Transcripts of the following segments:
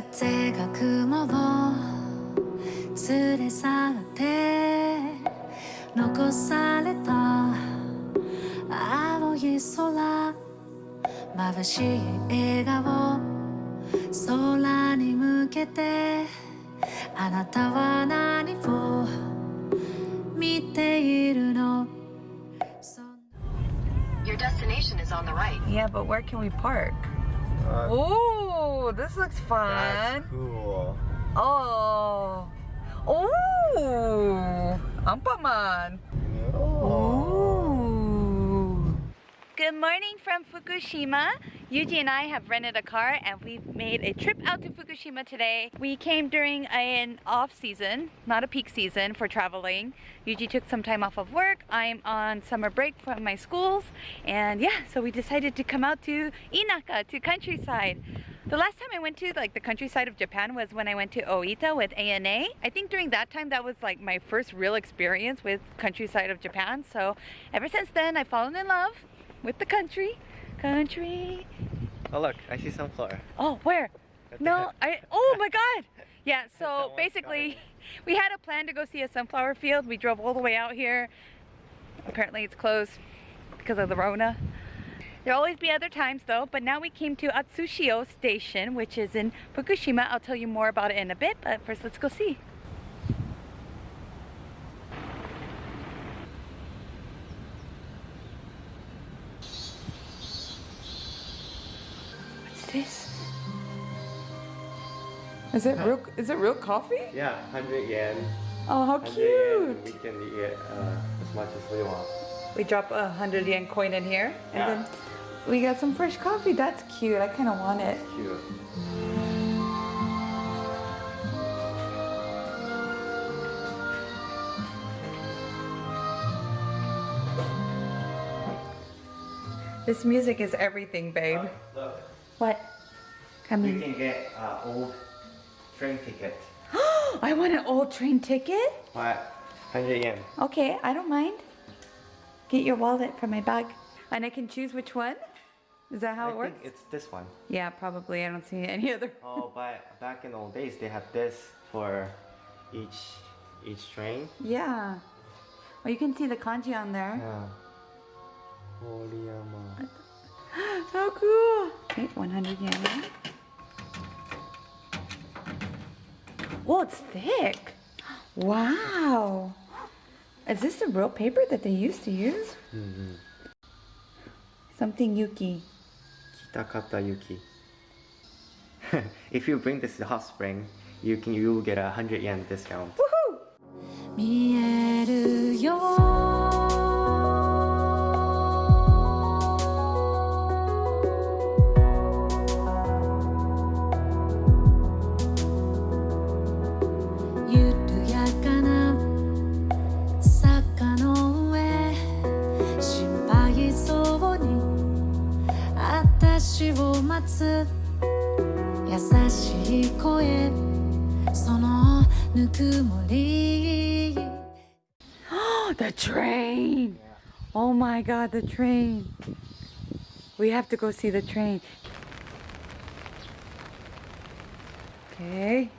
風が雲を連れ去って残された青い空眩しい笑顔空に向けてあなたは何を見ているの Your destination is on the right. Yeah, but where can we park? Uh, Oh, this looks fun. that's cool. Oh. Oh. Anpanman. Ooh. Good morning from Fukushima. Yuji and I have rented a car and we've made a trip out to Fukushima today. We came during an off season, not a peak season for traveling. Yuji took some time off of work. I'm on summer break from my schools. And yeah, so we decided to come out to Inaka, to countryside. The last time I went to like the countryside of Japan was when I went to Oita with ANA. I think during that time that was like my first real experience with countryside of Japan. So ever since then I've fallen in love with the country. Country. Oh look, I see sunflower. Oh, where? No. I oh my god. Yeah, so basically we had a plan to go see a sunflower field. We drove all the way out here. Apparently it's closed because of the Rona. There'll always be other times though, but now we came to Atsushio Station, which is in Fukushima. I'll tell you more about it in a bit, but first let's go see. Is it real is it real coffee? Yeah, 100 yen. Oh how cute! We can eat uh, as much as we want. We drop a hundred yen coin in here and Yeah. then we got some fresh coffee. That's cute. I kinda want it. Cute. This music is everything, babe. Look, What? Come you in. can get uh, old train ticket. I want an old train ticket. What? 100 yen. Okay, I don't mind. Get your wallet from my bag. And I can choose which one? Is that how I it works? think it's this one. Yeah, probably. I don't see any other. Oh, but back in the old days, they had this for each each train. Yeah. Oh, you can see the kanji on there. Yeah. Horiyama. How cool. Okay, 100 yen. Oh, it's thick. Wow. Is this the real paper that they used to use? Mm-hmm. Something Yuki. Kitakata Yuki. if you bring this to hot spring, you can you will get a 100 yen discount. Woohoo! 待つ優しい声そのぬくもり the train! Oh my god, the train. We have to go see the train. Okay.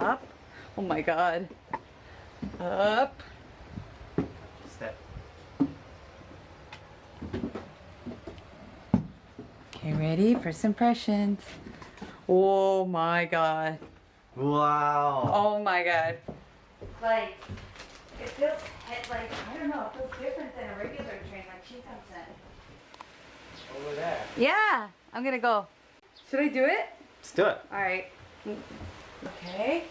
Up. Oh my god. Up. Okay, ready? First impressions. Oh my god. Wow. Oh my god. Like, it feels he- like, I don't know, it feels different than a regular train, like Shinkansen. Over there. Yeah, I'm gonna go. Should I do it? Let's do it. Alright. Okay.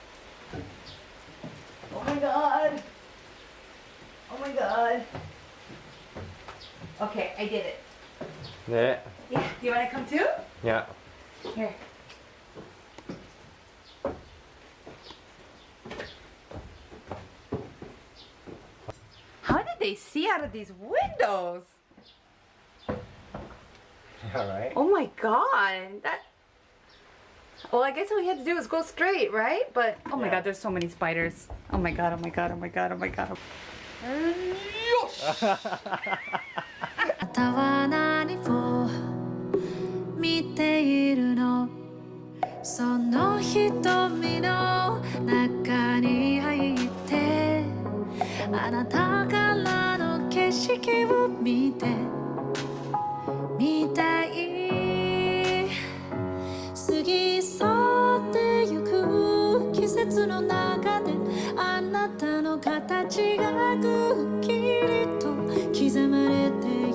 Oh my god. Oh my god. Okay, I did it. Yeah. Yeah, do you wanna come too? Yeah. Here. How did they see out of these windows? All right. Oh my god, that. Well, I guess all you had to do was go straight, right? But oh my Yeah. god, there's so many spiders. Oh my god, oh my god, oh my god, oh my god. あな たは何を見ているの？その瞳の中に入ってあなたからの景色を見て。みたい。過ぎ去ってゆく季節の中であなたの形がくっきりと刻まれて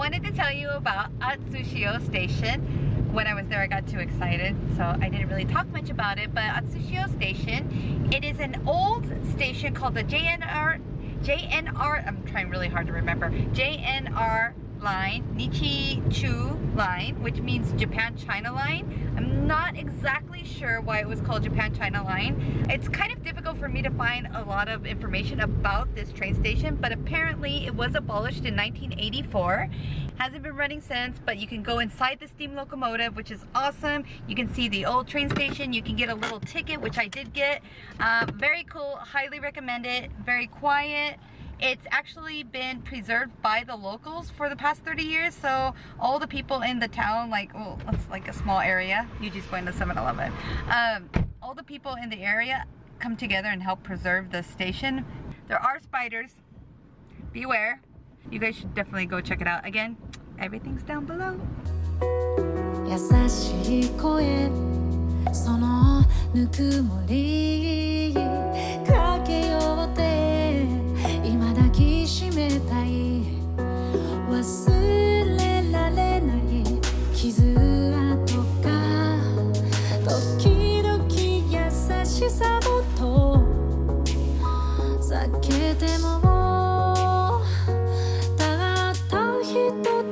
wanted to tell you about Atsushio Station. When I was there, I got too excited, so I didn't really talk much about it. But Atsushio Station, it is an old station called the JNR, JNR, I'm trying really hard to remember, JNR line, Nichi-Chu line, which means Japan-China line. I'm not exactly sure why it was called Japan-China line. It's kind of difficult for me to find a lot of information about this train station, but apparently it was abolished in 1984. Hasn't been running since, but you can go inside the steam locomotive, which is awesome. You can see the old train station. You can get a little ticket, which I did get. Uh, very cool, highly recommend it. Very quiet. It's actually been preserved by the locals for the past 30 years. So all the people in the town, like, well, it's like a small area. You just going to 7-Eleven. Um, all the people in the area come together and help preserve the station. There are spiders. Beware. You guys should definitely go check it out. Again, everything's down below. 優しい声そのぬくもり と避けてもたった一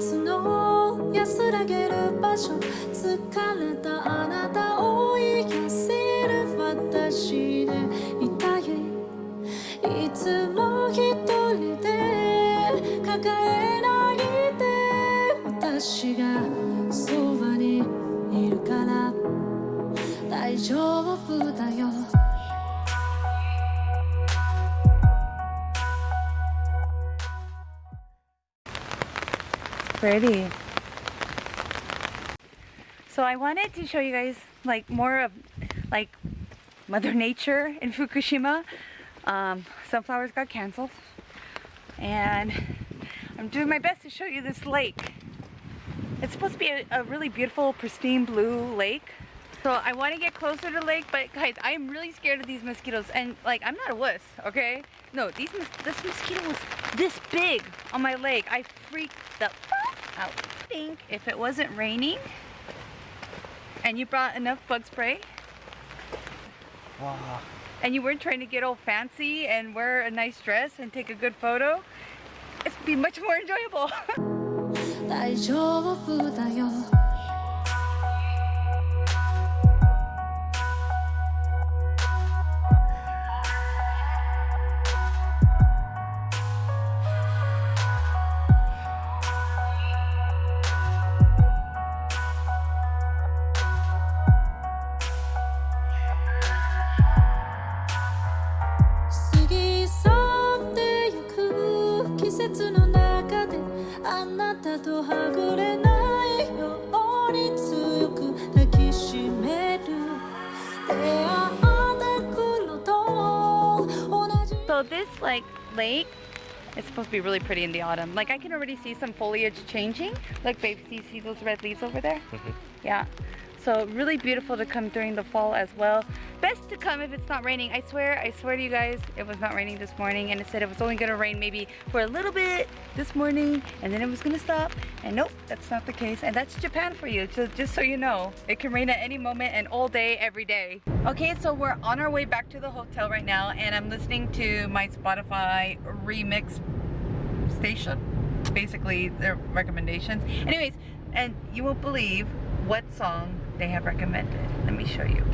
つの安らげる場所。疲れたあなたを癒せる私でいたい。いつも一 pretty. So I wanted to show you guys like more of like Mother Nature in Fukushima. Um, sunflowers got canceled and I'm doing my best to show you this lake. It's supposed to be a, a really beautiful pristine blue lake. So I want to get closer to the lake, but guys, I am really scared of these mosquitoes. And like, I'm not a wuss, okay? No, these this mosquito was this big on my leg. I freaked the out. I think if it wasn't raining and you brought enough bug spray Wow. and you weren't trying to get all fancy and wear a nice dress and take a good photo, it'd be much more enjoyable. lake is supposed to be really pretty in the autumn. Like I can already see some foliage changing. Like babe, you see those red leaves over there? Mm-hmm. Yeah. So really beautiful to come during the fall as well. Best to come if it's not raining. I swear, I swear to you guys, it was not raining this morning and it said it was only gonna rain maybe for a little bit this morning and then it was gonna stop. And nope, that's not the case. And that's Japan for you, so just so you know. It can rain at any moment and all day, every day. Okay, so we're on our way back to the hotel right now and I'm listening to my Spotify remix station basically their recommendations anyways and you won't believe what song they have recommended. Let me show you